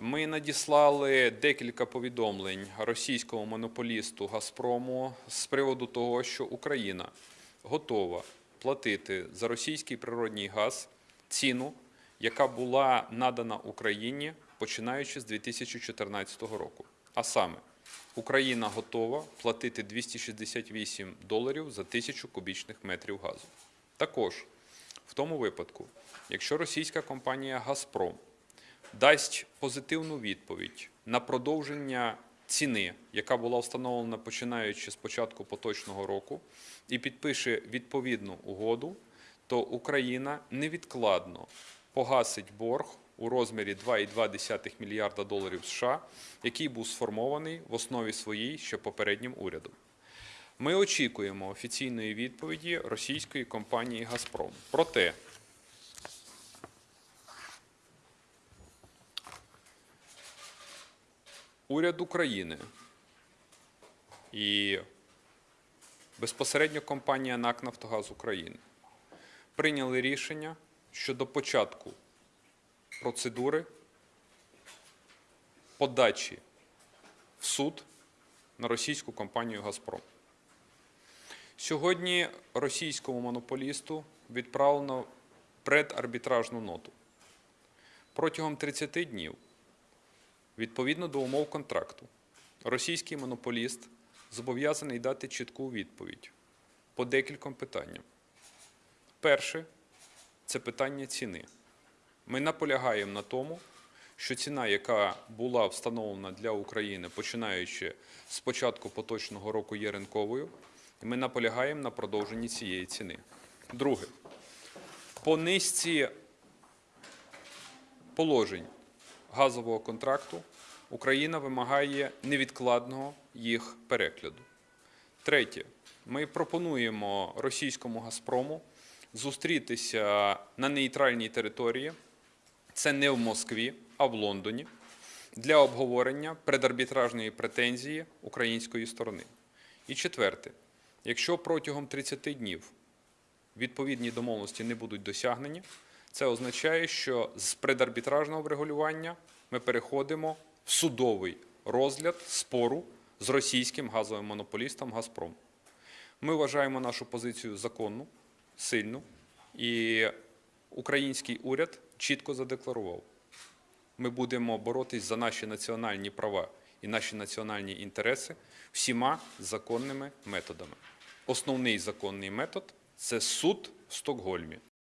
Ми надіслали декілька повідомлень російському монополісту Газпрому з приводу того, що Україна готова платити за російський природній газ ціну, яка була надана Україні починаючи з 2014 року. А саме, Україна готова платити 268 доларів за тисячу кубічних метрів газу. Також в тому випадку, якщо російська компанія Газпром дасть позитивну відповідь на продовження ціни, яка була встановлена починаючи з початку поточного року, і підпише відповідну угоду, то Україна невідкладно погасить борг у розмірі 2,2 мільярда доларів США, який був сформований в основі своїй ще попереднім урядом. Ми очікуємо офіційної відповіді російської компанії Газпром. Проте уряд України і безпосередньо компанія НАК Нафтогаз України прийняли рішення щодо початку процедури подачі в суд на російську компанію Газпром. Сьогодні російському монополісту відправлено предарбітражну ноту. Протягом 30 днів, відповідно до умов контракту, російський монополіст зобов'язаний дати чітку відповідь по декільком питанням. Перше це питання ціни. Ми наполягаємо на тому, що ціна, яка була встановлена для України, починаючи з початку поточного року, є ринковою, ми наполягаємо на продовженні цієї ціни. Друге, по низці положень газового контракту Україна вимагає невідкладного їх перегляду. Третє, ми пропонуємо російському Газпрому зустрітися на нейтральній території, це не в Москві, а в Лондоні, для обговорення предарбітражної претензії української сторони. І четверте, якщо протягом 30 днів відповідні домовленості не будуть досягнені, це означає, що з предарбітражного врегулювання ми переходимо в судовий розгляд спору з російським газовим монополістом Газпром. Ми вважаємо нашу позицію законну, сильну, і український уряд чітко задекларував. Ми будемо боротись за наші національні права і наші національні інтереси всіма законними методами. Основний законний метод це суд в Стокгольмі.